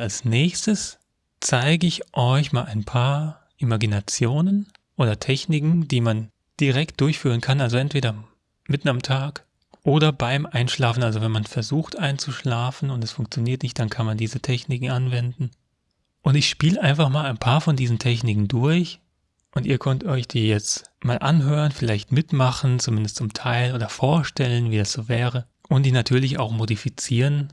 Als nächstes zeige ich euch mal ein paar Imaginationen oder Techniken, die man direkt durchführen kann, also entweder mitten am Tag oder beim Einschlafen, also wenn man versucht einzuschlafen und es funktioniert nicht, dann kann man diese Techniken anwenden. Und ich spiele einfach mal ein paar von diesen Techniken durch und ihr könnt euch die jetzt mal anhören, vielleicht mitmachen, zumindest zum Teil oder vorstellen, wie das so wäre. Und die natürlich auch modifizieren.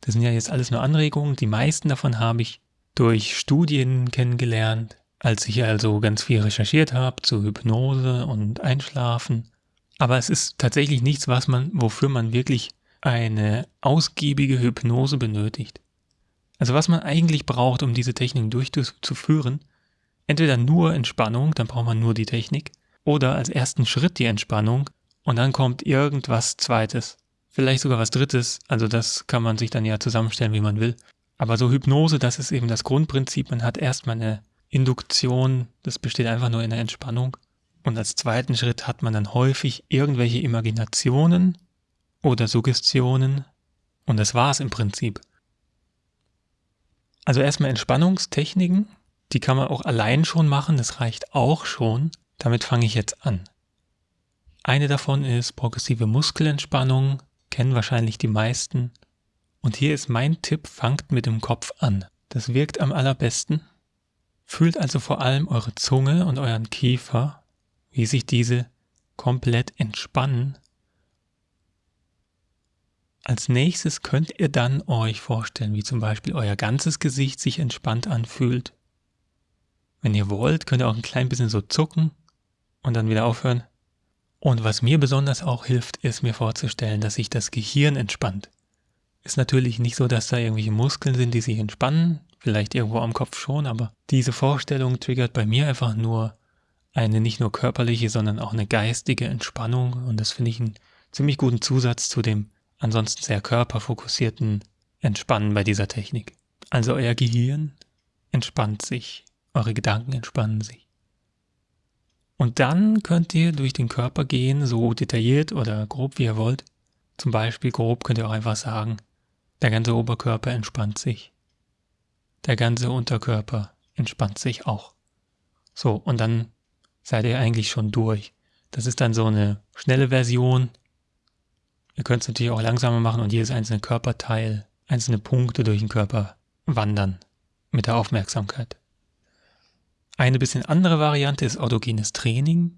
Das sind ja jetzt alles nur Anregungen. Die meisten davon habe ich durch Studien kennengelernt, als ich also ganz viel recherchiert habe zu Hypnose und Einschlafen. Aber es ist tatsächlich nichts, was man, wofür man wirklich eine ausgiebige Hypnose benötigt. Also was man eigentlich braucht, um diese Techniken durchzuführen, entweder nur Entspannung, dann braucht man nur die Technik, oder als ersten Schritt die Entspannung und dann kommt irgendwas Zweites. Vielleicht sogar was Drittes, also das kann man sich dann ja zusammenstellen, wie man will. Aber so Hypnose, das ist eben das Grundprinzip. Man hat erstmal eine Induktion, das besteht einfach nur in der Entspannung. Und als zweiten Schritt hat man dann häufig irgendwelche Imaginationen oder Suggestionen. Und das war es im Prinzip. Also erstmal Entspannungstechniken, die kann man auch allein schon machen, das reicht auch schon. Damit fange ich jetzt an. Eine davon ist progressive Muskelentspannung, kennen wahrscheinlich die meisten. Und hier ist mein Tipp, fangt mit dem Kopf an. Das wirkt am allerbesten. Fühlt also vor allem eure Zunge und euren Kiefer, wie sich diese komplett entspannen. Als nächstes könnt ihr dann euch vorstellen, wie zum Beispiel euer ganzes Gesicht sich entspannt anfühlt. Wenn ihr wollt, könnt ihr auch ein klein bisschen so zucken und dann wieder aufhören. Und was mir besonders auch hilft, ist mir vorzustellen, dass sich das Gehirn entspannt. Ist natürlich nicht so, dass da irgendwelche Muskeln sind, die sich entspannen, vielleicht irgendwo am Kopf schon, aber diese Vorstellung triggert bei mir einfach nur eine nicht nur körperliche, sondern auch eine geistige Entspannung und das finde ich einen ziemlich guten Zusatz zu dem ansonsten sehr körperfokussierten Entspannen bei dieser Technik. Also euer Gehirn entspannt sich, eure Gedanken entspannen sich. Und dann könnt ihr durch den Körper gehen, so detailliert oder grob wie ihr wollt. Zum Beispiel grob könnt ihr auch einfach sagen, der ganze Oberkörper entspannt sich. Der ganze Unterkörper entspannt sich auch. So, und dann seid ihr eigentlich schon durch. Das ist dann so eine schnelle Version. Ihr könnt es natürlich auch langsamer machen und jedes einzelne Körperteil, einzelne Punkte durch den Körper wandern mit der Aufmerksamkeit. Eine bisschen andere Variante ist autogenes Training.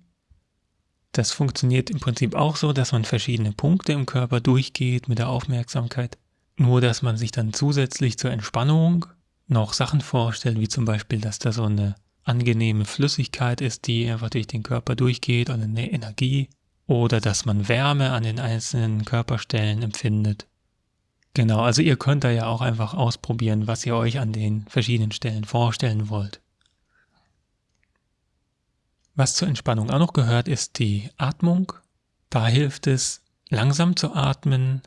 Das funktioniert im Prinzip auch so, dass man verschiedene Punkte im Körper durchgeht mit der Aufmerksamkeit. Nur, dass man sich dann zusätzlich zur Entspannung noch Sachen vorstellt, wie zum Beispiel, dass da so eine angenehme Flüssigkeit ist, die einfach durch den Körper durchgeht oder eine Energie. Oder dass man Wärme an den einzelnen Körperstellen empfindet. Genau, also ihr könnt da ja auch einfach ausprobieren, was ihr euch an den verschiedenen Stellen vorstellen wollt. Was zur Entspannung auch noch gehört, ist die Atmung. Da hilft es, langsam zu atmen,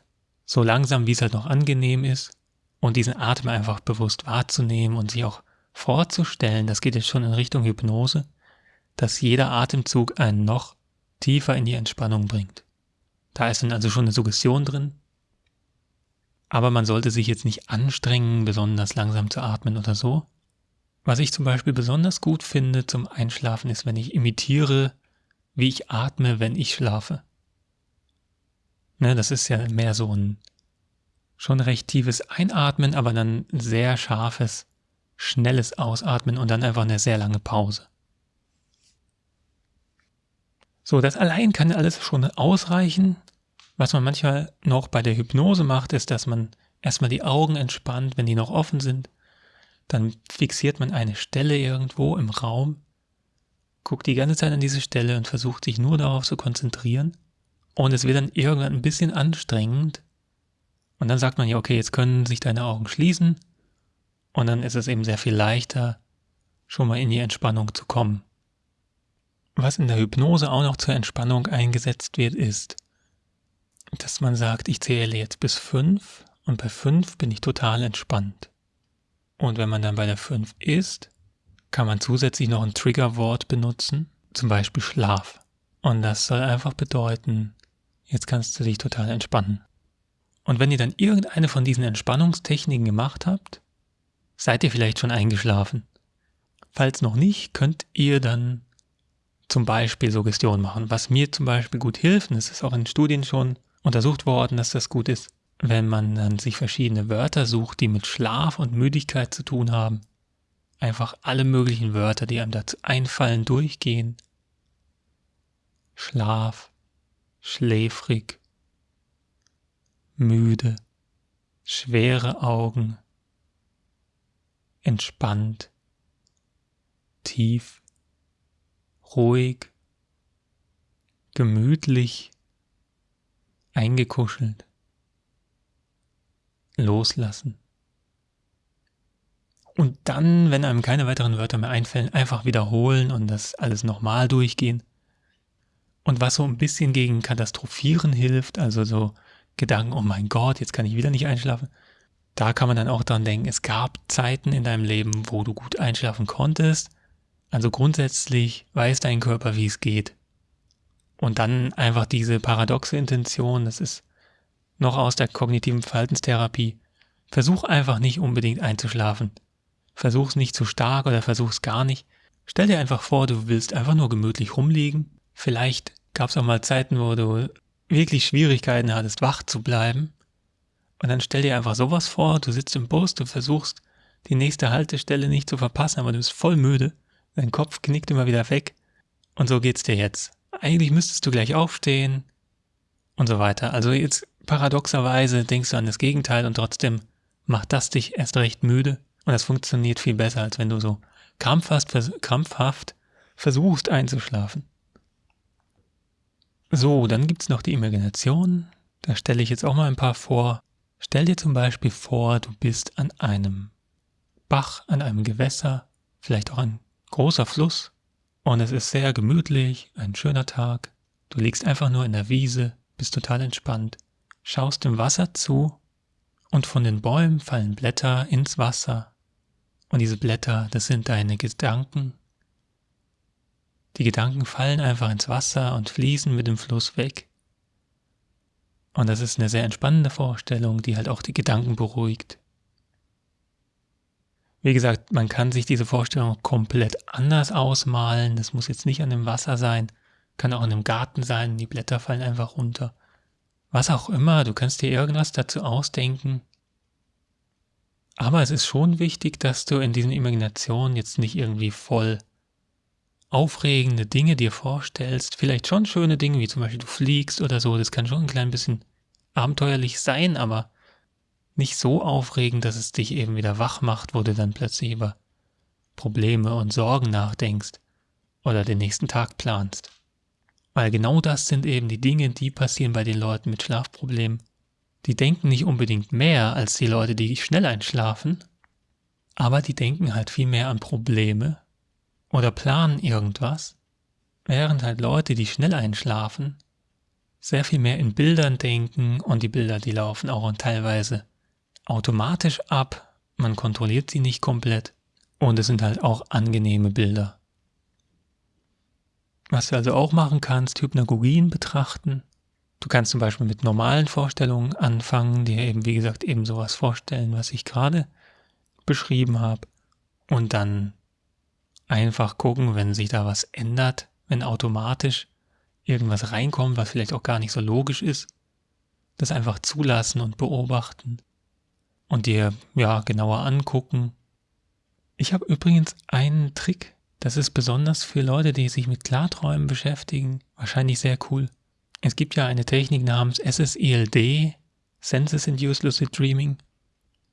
so langsam, wie es halt noch angenehm ist, und diesen Atem einfach bewusst wahrzunehmen und sich auch vorzustellen, das geht jetzt schon in Richtung Hypnose, dass jeder Atemzug einen noch tiefer in die Entspannung bringt. Da ist dann also schon eine Suggestion drin, aber man sollte sich jetzt nicht anstrengen, besonders langsam zu atmen oder so, was ich zum Beispiel besonders gut finde zum Einschlafen ist, wenn ich imitiere, wie ich atme, wenn ich schlafe. Ne, das ist ja mehr so ein schon recht tiefes Einatmen, aber dann sehr scharfes, schnelles Ausatmen und dann einfach eine sehr lange Pause. So, das allein kann alles schon ausreichen. Was man manchmal noch bei der Hypnose macht, ist, dass man erstmal die Augen entspannt, wenn die noch offen sind dann fixiert man eine Stelle irgendwo im Raum, guckt die ganze Zeit an diese Stelle und versucht sich nur darauf zu konzentrieren. Und es wird dann irgendwann ein bisschen anstrengend. Und dann sagt man ja, okay, jetzt können sich deine Augen schließen. Und dann ist es eben sehr viel leichter, schon mal in die Entspannung zu kommen. Was in der Hypnose auch noch zur Entspannung eingesetzt wird, ist, dass man sagt, ich zähle jetzt bis fünf und bei fünf bin ich total entspannt. Und wenn man dann bei der 5 ist, kann man zusätzlich noch ein Triggerwort benutzen, zum Beispiel Schlaf. Und das soll einfach bedeuten, jetzt kannst du dich total entspannen. Und wenn ihr dann irgendeine von diesen Entspannungstechniken gemacht habt, seid ihr vielleicht schon eingeschlafen. Falls noch nicht, könnt ihr dann zum Beispiel Suggestion machen. Was mir zum Beispiel gut hilft, und es ist auch in Studien schon untersucht worden, dass das gut ist, wenn man dann sich verschiedene Wörter sucht, die mit Schlaf und Müdigkeit zu tun haben. Einfach alle möglichen Wörter, die einem dazu einfallen, durchgehen. Schlaf, schläfrig, müde, schwere Augen, entspannt, tief, ruhig, gemütlich, eingekuschelt, loslassen. Und dann, wenn einem keine weiteren Wörter mehr einfallen, einfach wiederholen und das alles nochmal durchgehen. Und was so ein bisschen gegen Katastrophieren hilft, also so Gedanken, oh mein Gott, jetzt kann ich wieder nicht einschlafen, da kann man dann auch dran denken, es gab Zeiten in deinem Leben, wo du gut einschlafen konntest. Also grundsätzlich weiß dein Körper, wie es geht. Und dann einfach diese paradoxe Intention, das ist noch aus der kognitiven Verhaltenstherapie. Versuch einfach nicht unbedingt einzuschlafen. Versuch's nicht zu stark oder versuch's gar nicht. Stell dir einfach vor, du willst einfach nur gemütlich rumliegen. Vielleicht gab's auch mal Zeiten, wo du wirklich Schwierigkeiten hattest, wach zu bleiben. Und dann stell dir einfach sowas vor, du sitzt im Bus, du versuchst die nächste Haltestelle nicht zu verpassen, aber du bist voll müde, dein Kopf knickt immer wieder weg und so geht's dir jetzt. Eigentlich müsstest du gleich aufstehen und so weiter. Also jetzt paradoxerweise denkst du an das Gegenteil und trotzdem macht das dich erst recht müde und das funktioniert viel besser, als wenn du so krampfhaft, krampfhaft versuchst einzuschlafen. So, dann gibt's noch die Imagination. Da stelle ich jetzt auch mal ein paar vor. Stell dir zum Beispiel vor, du bist an einem Bach, an einem Gewässer, vielleicht auch ein großer Fluss und es ist sehr gemütlich, ein schöner Tag. Du liegst einfach nur in der Wiese, bist total entspannt, schaust dem Wasser zu und von den Bäumen fallen Blätter ins Wasser. Und diese Blätter, das sind deine Gedanken. Die Gedanken fallen einfach ins Wasser und fließen mit dem Fluss weg. Und das ist eine sehr entspannende Vorstellung, die halt auch die Gedanken beruhigt. Wie gesagt, man kann sich diese Vorstellung komplett anders ausmalen. Das muss jetzt nicht an dem Wasser sein, kann auch in einem Garten sein, die Blätter fallen einfach runter. Was auch immer, du kannst dir irgendwas dazu ausdenken. Aber es ist schon wichtig, dass du in diesen Imaginationen jetzt nicht irgendwie voll aufregende Dinge dir vorstellst, vielleicht schon schöne Dinge, wie zum Beispiel du fliegst oder so, das kann schon ein klein bisschen abenteuerlich sein, aber nicht so aufregend, dass es dich eben wieder wach macht, wo du dann plötzlich über Probleme und Sorgen nachdenkst oder den nächsten Tag planst. Weil genau das sind eben die Dinge, die passieren bei den Leuten mit Schlafproblemen. Die denken nicht unbedingt mehr als die Leute, die schnell einschlafen, aber die denken halt viel mehr an Probleme oder planen irgendwas, während halt Leute, die schnell einschlafen, sehr viel mehr in Bildern denken und die Bilder, die laufen auch teilweise automatisch ab, man kontrolliert sie nicht komplett und es sind halt auch angenehme Bilder. Was du also auch machen kannst, Hypnagogien betrachten. Du kannst zum Beispiel mit normalen Vorstellungen anfangen, dir eben, wie gesagt, eben sowas vorstellen, was ich gerade beschrieben habe. Und dann einfach gucken, wenn sich da was ändert, wenn automatisch irgendwas reinkommt, was vielleicht auch gar nicht so logisch ist, das einfach zulassen und beobachten und dir ja genauer angucken. Ich habe übrigens einen Trick, das ist besonders für Leute, die sich mit Klarträumen beschäftigen, wahrscheinlich sehr cool. Es gibt ja eine Technik namens SSILD, Senses Induced Lucid Dreaming,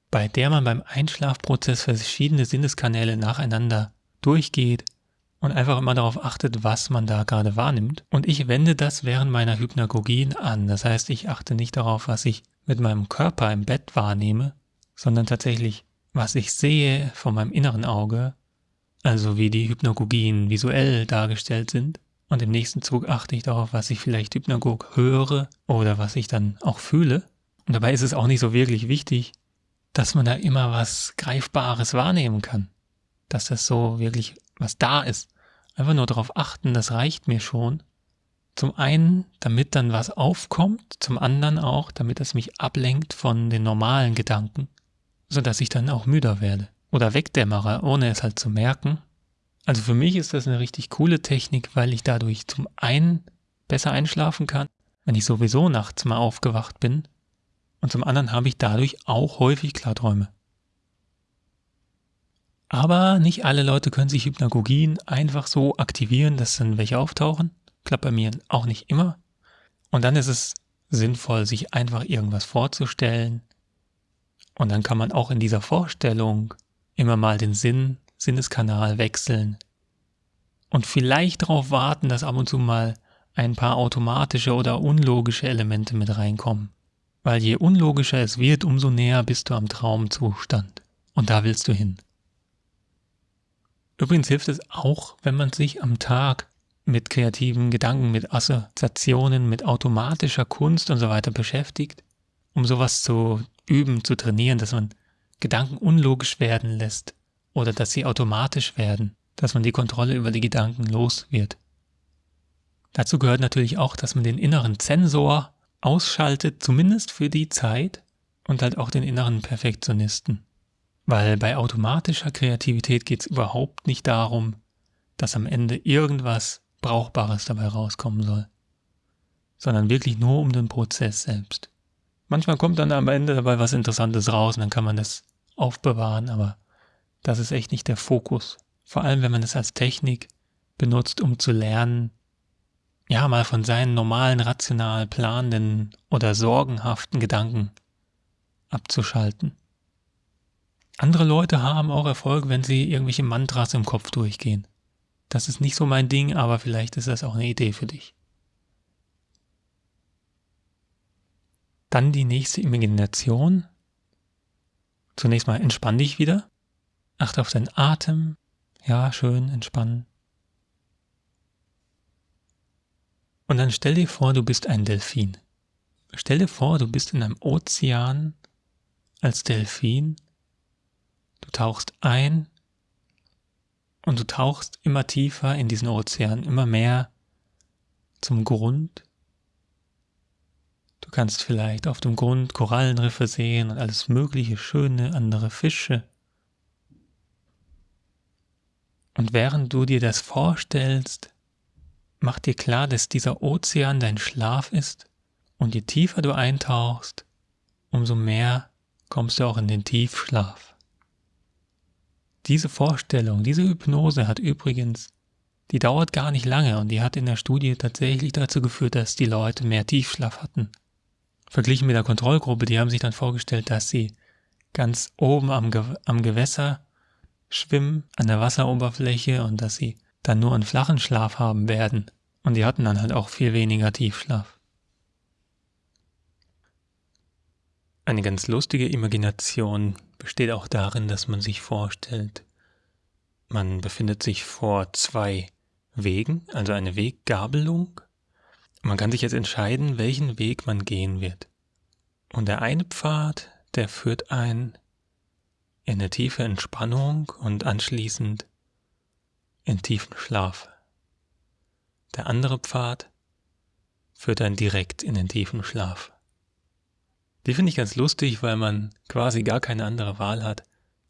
bei der man beim Einschlafprozess verschiedene Sinneskanäle nacheinander durchgeht und einfach immer darauf achtet, was man da gerade wahrnimmt. Und ich wende das während meiner Hypnagogien an. Das heißt, ich achte nicht darauf, was ich mit meinem Körper im Bett wahrnehme, sondern tatsächlich, was ich sehe von meinem inneren Auge, also wie die Hypnagogien visuell dargestellt sind. Und im nächsten Zug achte ich darauf, was ich vielleicht Hypnagog höre oder was ich dann auch fühle. Und dabei ist es auch nicht so wirklich wichtig, dass man da immer was Greifbares wahrnehmen kann dass das so wirklich was da ist. Einfach nur darauf achten, das reicht mir schon. Zum einen, damit dann was aufkommt, zum anderen auch, damit es mich ablenkt von den normalen Gedanken, sodass ich dann auch müder werde. Oder wegdämmere, ohne es halt zu merken. Also für mich ist das eine richtig coole Technik, weil ich dadurch zum einen besser einschlafen kann, wenn ich sowieso nachts mal aufgewacht bin, und zum anderen habe ich dadurch auch häufig Klarträume. Aber nicht alle Leute können sich Hypnagogien einfach so aktivieren, dass dann welche auftauchen. Klappt bei mir auch nicht immer. Und dann ist es sinnvoll, sich einfach irgendwas vorzustellen. Und dann kann man auch in dieser Vorstellung immer mal den Sinn, Sinneskanal wechseln. Und vielleicht darauf warten, dass ab und zu mal ein paar automatische oder unlogische Elemente mit reinkommen. Weil je unlogischer es wird, umso näher bist du am Traumzustand. Und da willst du hin. Übrigens hilft es auch, wenn man sich am Tag mit kreativen Gedanken, mit Assoziationen, mit automatischer Kunst und so weiter beschäftigt, um sowas zu üben, zu trainieren, dass man Gedanken unlogisch werden lässt oder dass sie automatisch werden, dass man die Kontrolle über die Gedanken los wird. Dazu gehört natürlich auch, dass man den inneren Zensor ausschaltet, zumindest für die Zeit, und halt auch den inneren Perfektionisten. Weil bei automatischer Kreativität geht es überhaupt nicht darum, dass am Ende irgendwas Brauchbares dabei rauskommen soll, sondern wirklich nur um den Prozess selbst. Manchmal kommt dann am Ende dabei was Interessantes raus und dann kann man das aufbewahren, aber das ist echt nicht der Fokus. Vor allem, wenn man es als Technik benutzt, um zu lernen, ja, mal von seinen normalen, rational planenden oder sorgenhaften Gedanken abzuschalten. Andere Leute haben auch Erfolg, wenn sie irgendwelche Mantras im Kopf durchgehen. Das ist nicht so mein Ding, aber vielleicht ist das auch eine Idee für dich. Dann die nächste Imagination. Zunächst mal entspann dich wieder. Achte auf deinen Atem. Ja, schön entspannen. Und dann stell dir vor, du bist ein Delfin. Stell dir vor, du bist in einem Ozean als Delfin Du tauchst ein und du tauchst immer tiefer in diesen Ozean, immer mehr zum Grund. Du kannst vielleicht auf dem Grund Korallenriffe sehen und alles mögliche schöne andere Fische. Und während du dir das vorstellst, mach dir klar, dass dieser Ozean dein Schlaf ist und je tiefer du eintauchst, umso mehr kommst du auch in den Tiefschlaf. Diese Vorstellung, diese Hypnose hat übrigens, die dauert gar nicht lange und die hat in der Studie tatsächlich dazu geführt, dass die Leute mehr Tiefschlaf hatten. Verglichen mit der Kontrollgruppe, die haben sich dann vorgestellt, dass sie ganz oben am, Ge am Gewässer schwimmen, an der Wasseroberfläche und dass sie dann nur einen flachen Schlaf haben werden. Und die hatten dann halt auch viel weniger Tiefschlaf. Eine ganz lustige Imagination besteht auch darin, dass man sich vorstellt, man befindet sich vor zwei Wegen, also eine Weggabelung. Man kann sich jetzt entscheiden, welchen Weg man gehen wird. Und der eine Pfad, der führt ein in eine tiefe Entspannung und anschließend in tiefen Schlaf. Der andere Pfad führt dann direkt in den tiefen Schlaf. Die finde ich ganz lustig, weil man quasi gar keine andere Wahl hat,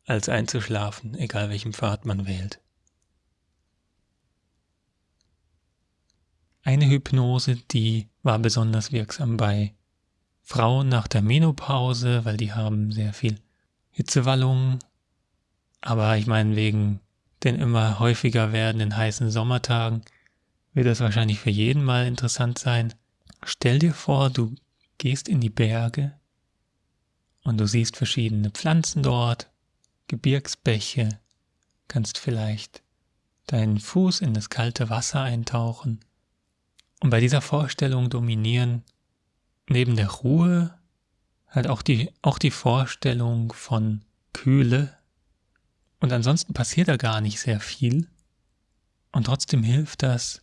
als einzuschlafen, egal welchen Pfad man wählt. Eine Hypnose, die war besonders wirksam bei Frauen nach der Menopause, weil die haben sehr viel Hitzewallungen. Aber ich meine, wegen den immer häufiger werdenden heißen Sommertagen wird das wahrscheinlich für jeden mal interessant sein. Stell dir vor, du gehst in die Berge und du siehst verschiedene Pflanzen dort, Gebirgsbäche, kannst vielleicht deinen Fuß in das kalte Wasser eintauchen. Und bei dieser Vorstellung dominieren neben der Ruhe halt auch die, auch die Vorstellung von Kühle. Und ansonsten passiert da gar nicht sehr viel. Und trotzdem hilft das,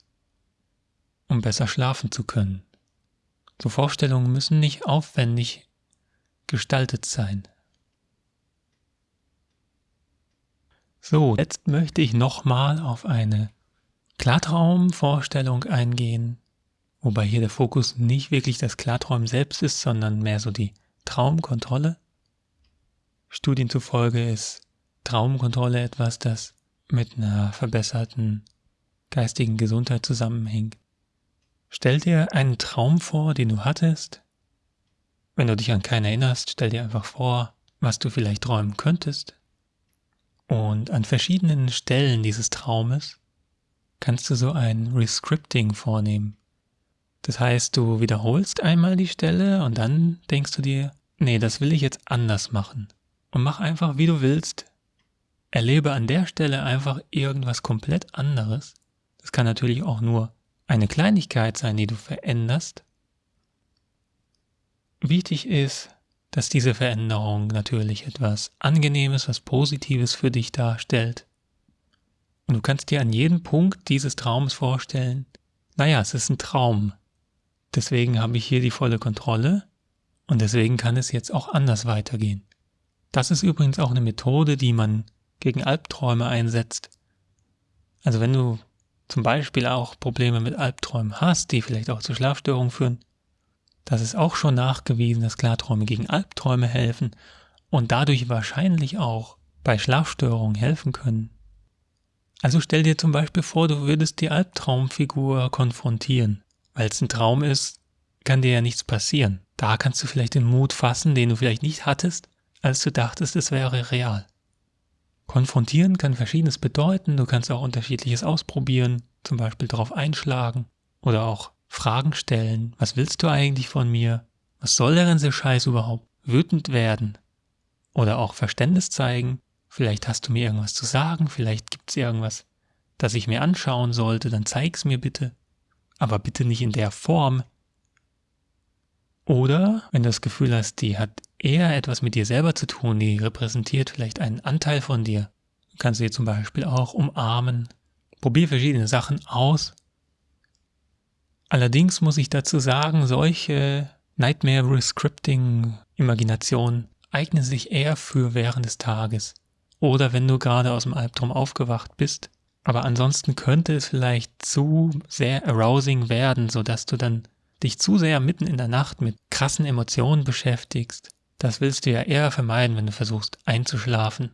um besser schlafen zu können. So Vorstellungen müssen nicht aufwendig gestaltet sein. So, jetzt möchte ich nochmal auf eine Klartraumvorstellung eingehen, wobei hier der Fokus nicht wirklich das Klarträumen selbst ist, sondern mehr so die Traumkontrolle. Studien zufolge ist Traumkontrolle etwas, das mit einer verbesserten geistigen Gesundheit zusammenhängt. Stell dir einen Traum vor, den du hattest. Wenn du dich an keinen erinnerst, stell dir einfach vor, was du vielleicht träumen könntest. Und an verschiedenen Stellen dieses Traumes kannst du so ein Rescripting vornehmen. Das heißt, du wiederholst einmal die Stelle und dann denkst du dir, nee, das will ich jetzt anders machen. Und mach einfach, wie du willst. Erlebe an der Stelle einfach irgendwas komplett anderes. Das kann natürlich auch nur eine Kleinigkeit sein, die du veränderst. Wichtig ist, dass diese Veränderung natürlich etwas Angenehmes, was Positives für dich darstellt. Und du kannst dir an jedem Punkt dieses Traums vorstellen, naja, es ist ein Traum. Deswegen habe ich hier die volle Kontrolle und deswegen kann es jetzt auch anders weitergehen. Das ist übrigens auch eine Methode, die man gegen Albträume einsetzt. Also wenn du zum Beispiel auch Probleme mit Albträumen hast, die vielleicht auch zu Schlafstörungen führen, das ist auch schon nachgewiesen, dass Klarträume gegen Albträume helfen und dadurch wahrscheinlich auch bei Schlafstörungen helfen können. Also stell dir zum Beispiel vor, du würdest die Albtraumfigur konfrontieren. Weil es ein Traum ist, kann dir ja nichts passieren. Da kannst du vielleicht den Mut fassen, den du vielleicht nicht hattest, als du dachtest, es wäre real. Konfrontieren kann verschiedenes bedeuten, du kannst auch unterschiedliches ausprobieren, zum Beispiel darauf einschlagen oder auch Fragen stellen. Was willst du eigentlich von mir? Was soll der ganze Scheiß überhaupt? Wütend werden. Oder auch Verständnis zeigen. Vielleicht hast du mir irgendwas zu sagen, vielleicht gibt es irgendwas, das ich mir anschauen sollte, dann zeig's mir bitte aber bitte nicht in der Form. Oder wenn du das Gefühl hast, die hat eher etwas mit dir selber zu tun, die repräsentiert vielleicht einen Anteil von dir, du kannst sie zum Beispiel auch umarmen. Probier verschiedene Sachen aus. Allerdings muss ich dazu sagen, solche Nightmare Rescripting Imaginationen eignen sich eher für während des Tages oder wenn du gerade aus dem Albtraum aufgewacht bist aber ansonsten könnte es vielleicht zu sehr arousing werden, sodass du dann dich zu sehr mitten in der Nacht mit krassen Emotionen beschäftigst. Das willst du ja eher vermeiden, wenn du versuchst einzuschlafen.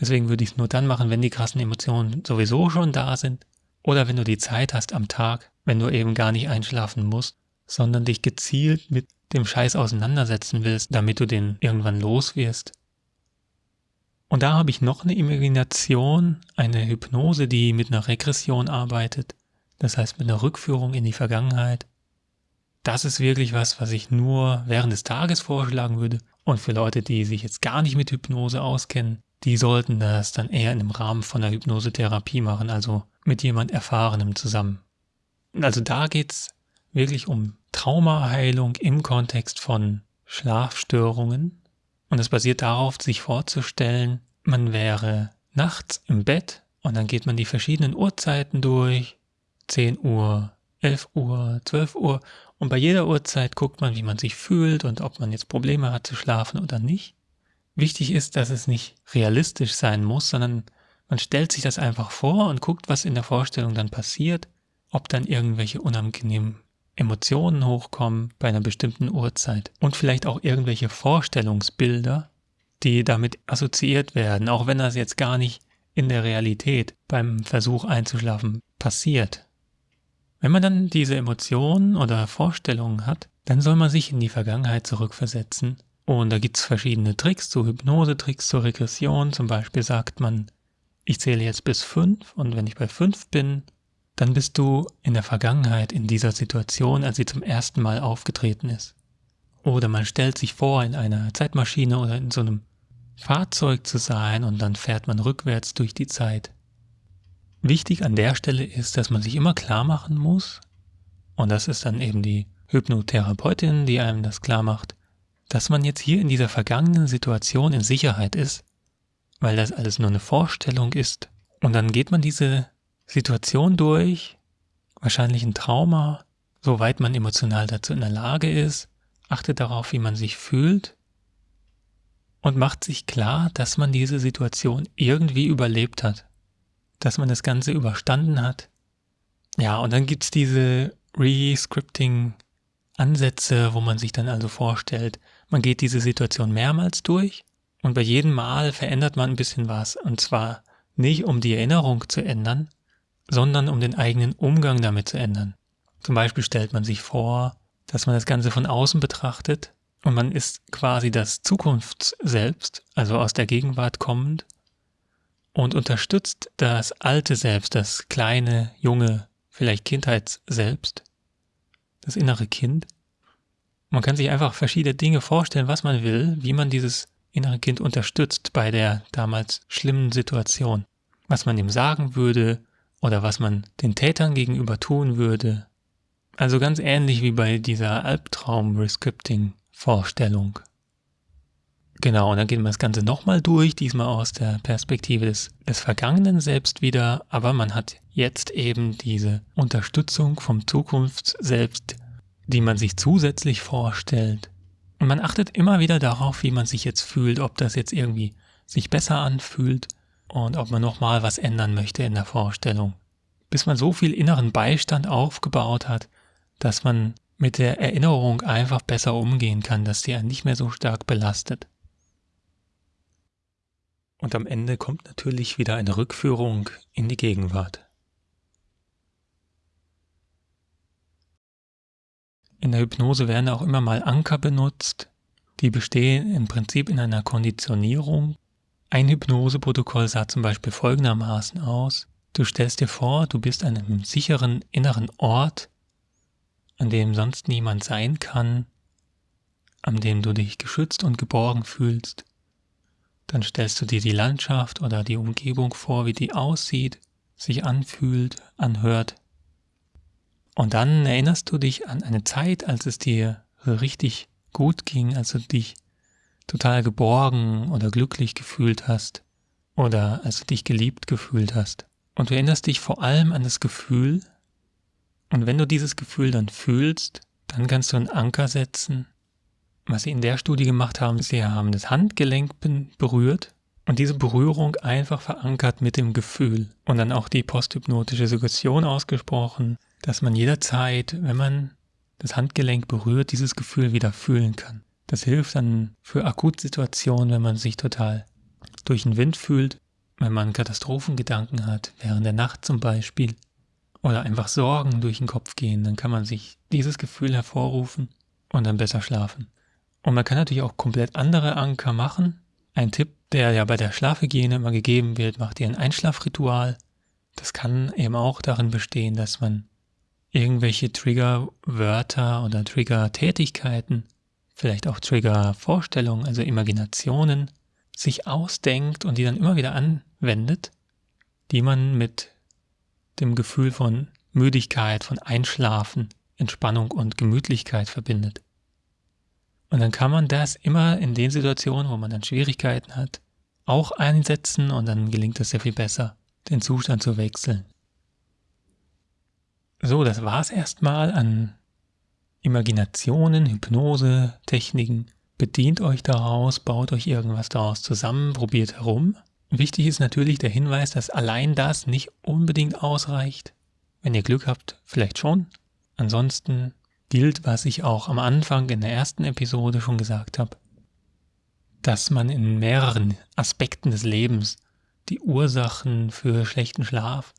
Deswegen würde ich es nur dann machen, wenn die krassen Emotionen sowieso schon da sind oder wenn du die Zeit hast am Tag, wenn du eben gar nicht einschlafen musst, sondern dich gezielt mit dem Scheiß auseinandersetzen willst, damit du den irgendwann los wirst. Und da habe ich noch eine Imagination, eine Hypnose, die mit einer Regression arbeitet, das heißt mit einer Rückführung in die Vergangenheit. Das ist wirklich was, was ich nur während des Tages vorschlagen würde. Und für Leute, die sich jetzt gar nicht mit Hypnose auskennen, die sollten das dann eher in dem Rahmen von der Hypnosetherapie machen, also mit jemand Erfahrenem zusammen. Also da geht's wirklich um Traumaheilung im Kontext von Schlafstörungen und es basiert darauf, sich vorzustellen, man wäre nachts im Bett und dann geht man die verschiedenen Uhrzeiten durch. 10 Uhr, 11 Uhr, 12 Uhr. Und bei jeder Uhrzeit guckt man, wie man sich fühlt und ob man jetzt Probleme hat zu schlafen oder nicht. Wichtig ist, dass es nicht realistisch sein muss, sondern man stellt sich das einfach vor und guckt, was in der Vorstellung dann passiert, ob dann irgendwelche unangenehmen Emotionen hochkommen bei einer bestimmten Uhrzeit und vielleicht auch irgendwelche Vorstellungsbilder, die damit assoziiert werden, auch wenn das jetzt gar nicht in der Realität beim Versuch einzuschlafen passiert. Wenn man dann diese Emotionen oder Vorstellungen hat, dann soll man sich in die Vergangenheit zurückversetzen. Und da gibt es verschiedene Tricks, so Hypnose-Tricks zur Regression. Zum Beispiel sagt man, ich zähle jetzt bis fünf und wenn ich bei fünf bin, dann bist du in der Vergangenheit in dieser Situation, als sie zum ersten Mal aufgetreten ist. Oder man stellt sich vor, in einer Zeitmaschine oder in so einem Fahrzeug zu sein und dann fährt man rückwärts durch die Zeit. Wichtig an der Stelle ist, dass man sich immer klar machen muss, und das ist dann eben die Hypnotherapeutin, die einem das klar macht, dass man jetzt hier in dieser vergangenen Situation in Sicherheit ist, weil das alles nur eine Vorstellung ist. Und dann geht man diese Situation durch, wahrscheinlich ein Trauma, soweit man emotional dazu in der Lage ist, achtet darauf, wie man sich fühlt und macht sich klar, dass man diese Situation irgendwie überlebt hat, dass man das Ganze überstanden hat. Ja, und dann gibt's diese Rescripting-Ansätze, wo man sich dann also vorstellt, man geht diese Situation mehrmals durch Und bei jedem Mal verändert man ein bisschen was. Und zwar nicht, um die Erinnerung zu ändern, sondern um den eigenen Umgang damit zu ändern. Zum Beispiel stellt man sich vor, dass man das Ganze von außen betrachtet und man ist quasi das Zukunftsselbst, also aus der Gegenwart kommend und unterstützt das alte Selbst, das kleine, junge, vielleicht Kindheitsselbst, das innere Kind. Man kann sich einfach verschiedene Dinge vorstellen, was man will, wie man dieses innere Kind unterstützt bei der damals schlimmen Situation. Was man ihm sagen würde oder was man den Tätern gegenüber tun würde. Also ganz ähnlich wie bei dieser Albtraum-Rescripting-Vorstellung. Genau, und dann geht man das Ganze nochmal durch, diesmal aus der Perspektive des, des Vergangenen selbst wieder, aber man hat jetzt eben diese Unterstützung vom Zukunftsselbst, die man sich zusätzlich vorstellt. Und man achtet immer wieder darauf, wie man sich jetzt fühlt, ob das jetzt irgendwie sich besser anfühlt und ob man nochmal was ändern möchte in der Vorstellung. Bis man so viel inneren Beistand aufgebaut hat, dass man mit der Erinnerung einfach besser umgehen kann, dass sie einen nicht mehr so stark belastet. Und am Ende kommt natürlich wieder eine Rückführung in die Gegenwart. In der Hypnose werden auch immer mal Anker benutzt, die bestehen im Prinzip in einer Konditionierung. Ein Hypnoseprotokoll sah zum Beispiel folgendermaßen aus. Du stellst dir vor, du bist an einem sicheren inneren Ort, an dem sonst niemand sein kann, an dem du dich geschützt und geborgen fühlst. Dann stellst du dir die Landschaft oder die Umgebung vor, wie die aussieht, sich anfühlt, anhört. Und dann erinnerst du dich an eine Zeit, als es dir richtig gut ging, als du dich total geborgen oder glücklich gefühlt hast oder als du dich geliebt gefühlt hast. Und du erinnerst dich vor allem an das Gefühl. Und wenn du dieses Gefühl dann fühlst, dann kannst du einen Anker setzen was sie in der Studie gemacht haben, sie haben das Handgelenk berührt und diese Berührung einfach verankert mit dem Gefühl und dann auch die posthypnotische Suggestion ausgesprochen, dass man jederzeit, wenn man das Handgelenk berührt, dieses Gefühl wieder fühlen kann. Das hilft dann für Akutsituationen, wenn man sich total durch den Wind fühlt, wenn man Katastrophengedanken hat, während der Nacht zum Beispiel, oder einfach Sorgen durch den Kopf gehen, dann kann man sich dieses Gefühl hervorrufen und dann besser schlafen. Und man kann natürlich auch komplett andere Anker machen. Ein Tipp, der ja bei der Schlafhygiene immer gegeben wird, macht ihr ein Einschlafritual. Das kann eben auch darin bestehen, dass man irgendwelche Triggerwörter oder Trigger-Tätigkeiten, vielleicht auch Trigger-Vorstellungen, also Imaginationen, sich ausdenkt und die dann immer wieder anwendet, die man mit dem Gefühl von Müdigkeit, von Einschlafen, Entspannung und Gemütlichkeit verbindet. Und dann kann man das immer in den Situationen, wo man dann Schwierigkeiten hat, auch einsetzen und dann gelingt es sehr viel besser, den Zustand zu wechseln. So, das war's erstmal an Imaginationen, Hypnose, Techniken. Bedient euch daraus, baut euch irgendwas daraus zusammen, probiert herum. Wichtig ist natürlich der Hinweis, dass allein das nicht unbedingt ausreicht. Wenn ihr Glück habt, vielleicht schon. Ansonsten gilt, was ich auch am Anfang in der ersten Episode schon gesagt habe, dass man in mehreren Aspekten des Lebens die Ursachen für schlechten Schlaf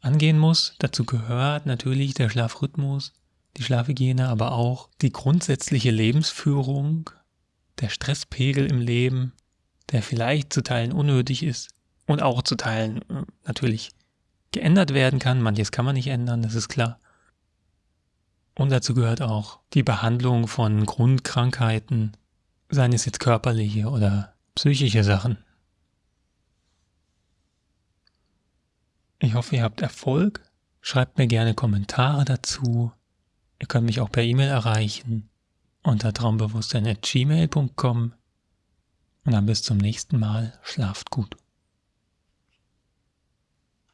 angehen muss. Dazu gehört natürlich der Schlafrhythmus, die Schlafhygiene, aber auch die grundsätzliche Lebensführung, der Stresspegel im Leben, der vielleicht zu Teilen unnötig ist und auch zu Teilen äh, natürlich geändert werden kann. Manches kann man nicht ändern, das ist klar. Und dazu gehört auch die Behandlung von Grundkrankheiten, seien es jetzt körperliche oder psychische Sachen. Ich hoffe, ihr habt Erfolg. Schreibt mir gerne Kommentare dazu. Ihr könnt mich auch per E-Mail erreichen unter traumbewusstsein.gmail.com und dann bis zum nächsten Mal. Schlaft gut.